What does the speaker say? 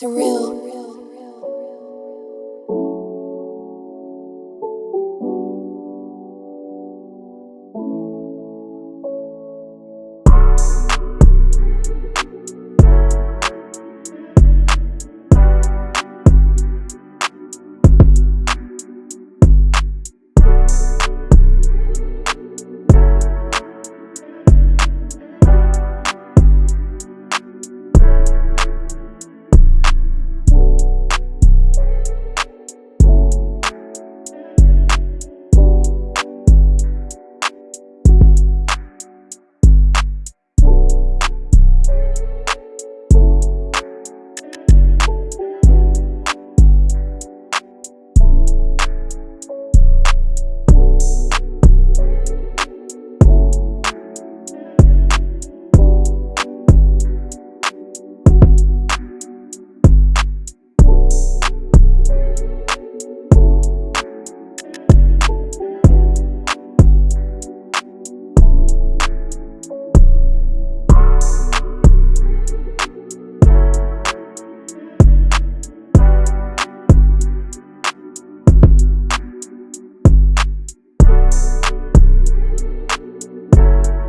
surreal. you